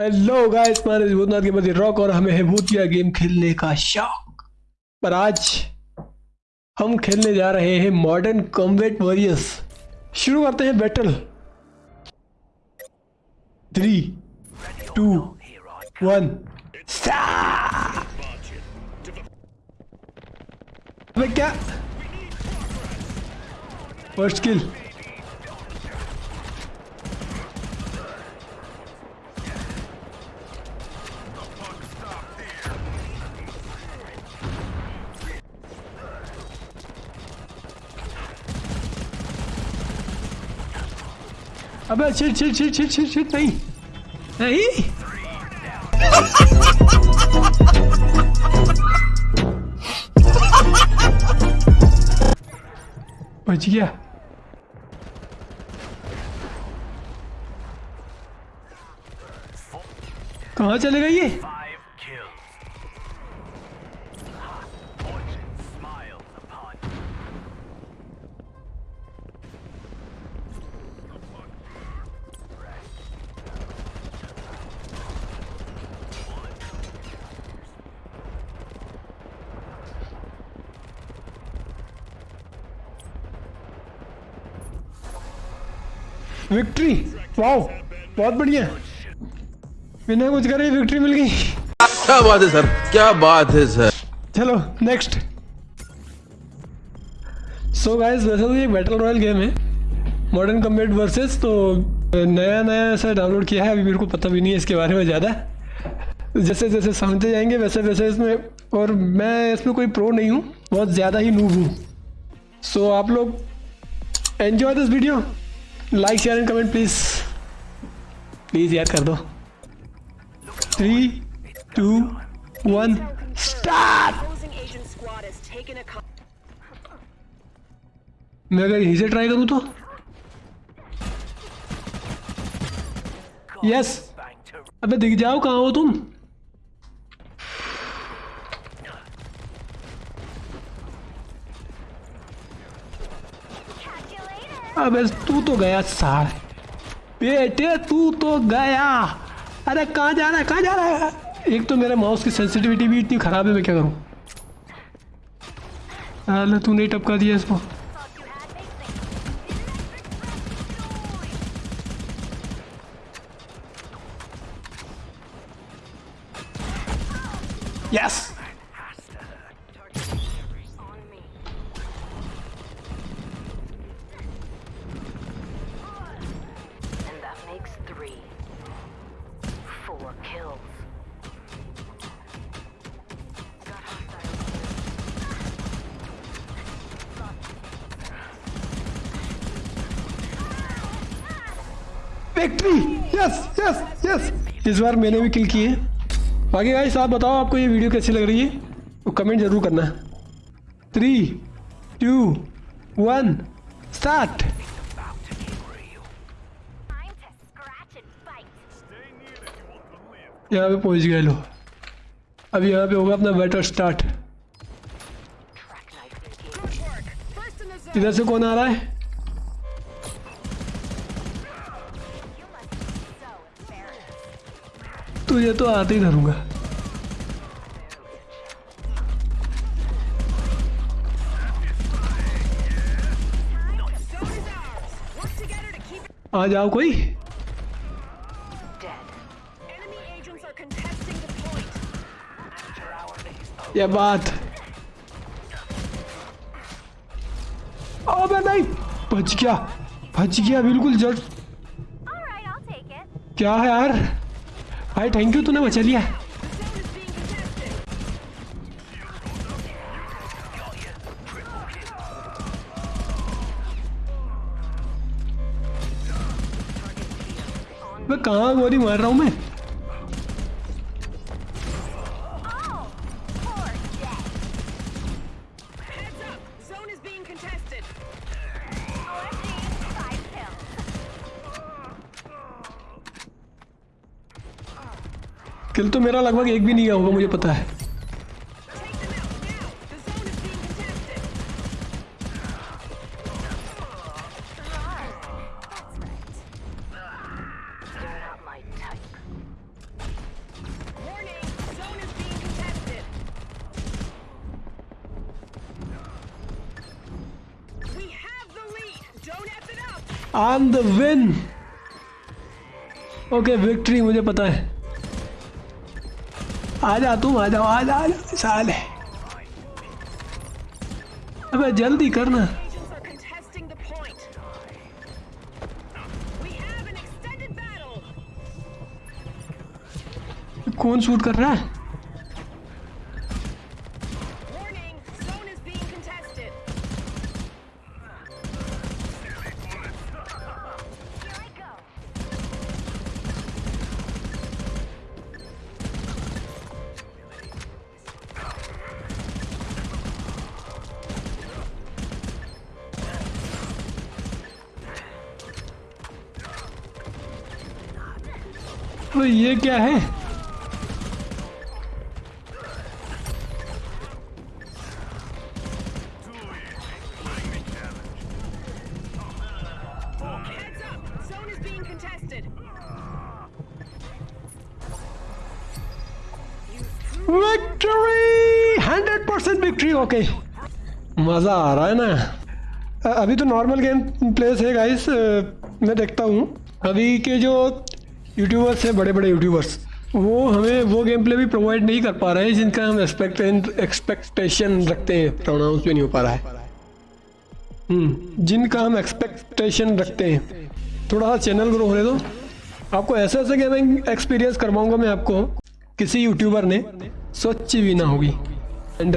Hello guys Bhootnath के बदी rock और हमें है भूतिया गेम खेलने का शौक। पर आज हम खेलने जा रहे हैं मॉडर्न कॉम्बैट वॉरियर्स शुरू करते हैं बैटल थ्री टू वन अबे क्या? फ़र्स्ट किल अबे shit shit shit shit shit shit नहीं। नहीं? बच गया। कहाँ चले गए ये? विक्ट्री वाओ बहुत बढ़िया। बिना कुछ करे विक्ट्री मिल गई। क्या बात है सर क्या बात है सर चलो नेक्स्ट सो गाइस वैसे तो ये बैटल रॉयल गेम है। मॉडर्न कम्बेट वर्सेस तो नया नया ऐसा डाउनलोड किया है। अभी मेरे को पता भी नहीं है इसके बारे में ज़्यादा। जैसे जैसे समझते जाएँगे वैसे वैसे इसमें और मैं इसमें कोई प्रो नहीं हूँ। बहुत ज़्यादा ही नूब हूँ। सो आप लोग enjoy this video like share and comment please please यार कर दो. थ्री टू वन स्टार्ट मैं अगर यहीं से ट्राई करूँ तो? यस अबे दिख जाओ, कहाँ हो तुम? अबे तू तो गया सार। बेटे, तू तो गया। अरे कहाँ जा रहा है, कहाँ जा रहा है? एक तो मेरे माउस की सेंसिटिविटी भी इतनी खराब है, मैं क्या करूँ? अरे तू नहीं टपका दिया इसको। Yes. Victory yes yes yes इस बार मैंने भी किल किए बाकी भाई साहब बताओ, आपको ये वीडियो कैसी लग रही है? तो कमेंट ज़रूर करना। Three two one start. यहाँ पे पहुँच गए लो अब यहाँ पे होगा अपना बैटर स्टार्ट. इधर से कौन आ रहा है? तुझे तो आते ही धरूँगा। आ जाओ कोई। ये बात। अबे नहीं। बच गया। बच गया बिल्कुल जल्द। क्या है यार? भाई थैंक यू तूने बचा लिया। मैं कहा गोली मार रहा हूँ मैं? किल तो मेरा लगभग एक भी नहीं गया होगा, मुझे पता है। ओके विक्ट्री okay मुझे पता है। आ आजा तुम आ जाओ आ जाओ साल है। अबे जल्दी करना। कौन शूट कर रहा है? तो ये क्या है. Victory hundred percent victory okay मज़ा आ रहा है ना? अभी तो नॉर्मल गेम प्लेस है गाइस मैं देखता हूँ। अभी के जो यूट्यूबर्स हैं बड़े बड़े यूट्यूबर्स वो हमें वो गेम प्ले भी प्रोवाइड नहीं कर पा रहे हैं जिनका हम एक्सपेक्ट एक्सपेक्टेशन रखते हैं। प्रोनाउंस भी नहीं हो पा रहा है। हम्म, जिनका हम एक्सपेक्टेशन रखते हैं। थोड़ा सा चैनल ग्रो होने दो। आपको ऐसे ऐसे गेमिंग एक्सपीरियंस करवाऊँगा मैं आपको। किसी यूट्यूबर ने सोची भी ना होगी। एंड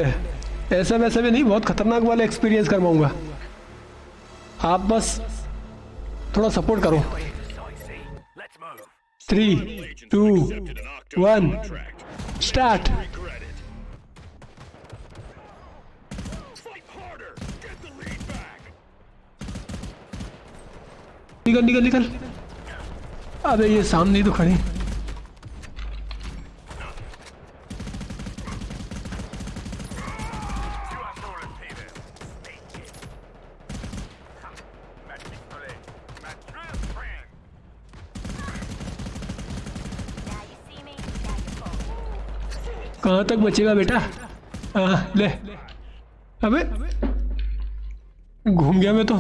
ऐसा वैसा भी नहीं बहुत खतरनाक वाले एक्सपीरियंस करवाऊँगा। आप बस थोड़ा सपोर्ट करो। थ्री टू वन स्टार्ट निकल निकल निकल। अबे ये सामने ही तो खड़ी। कहाँ तक बचेगा बेटा? आ, ले। अबे। घूम गया मैं तो।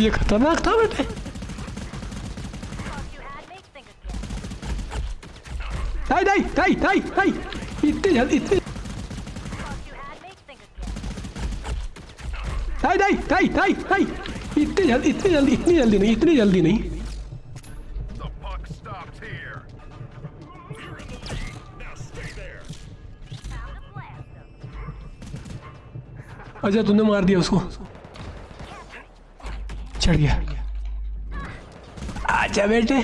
ये खतरनाक था बेटे। ताई ताई ताई ताई ताई इतने जल्दी इतने ताई ताई ताई ताई ताई इतनी जल्दी इतनी जल्दी इतनी जल्दी नहीं, इतनी जल्दी नहीं. अच्छा तूने मार दिया उसको। चढ़ गया। अच्छा बेटे।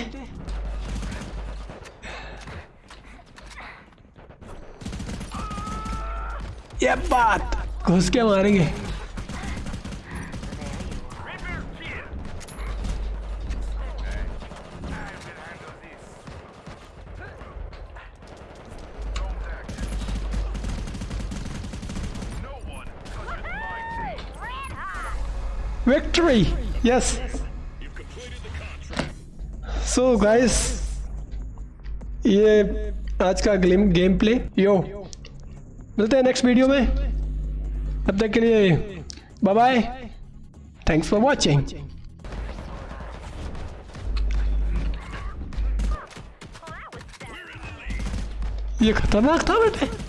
ये बात घुस के मारेंगे। विक्ट्री यस सो गाइस ये आज का गेम गेम प्ले यो मिलते हैं नेक्स्ट वीडियो में. तब तक के लिए bye bye thanks for watching. ये खतरनाक था बेटे.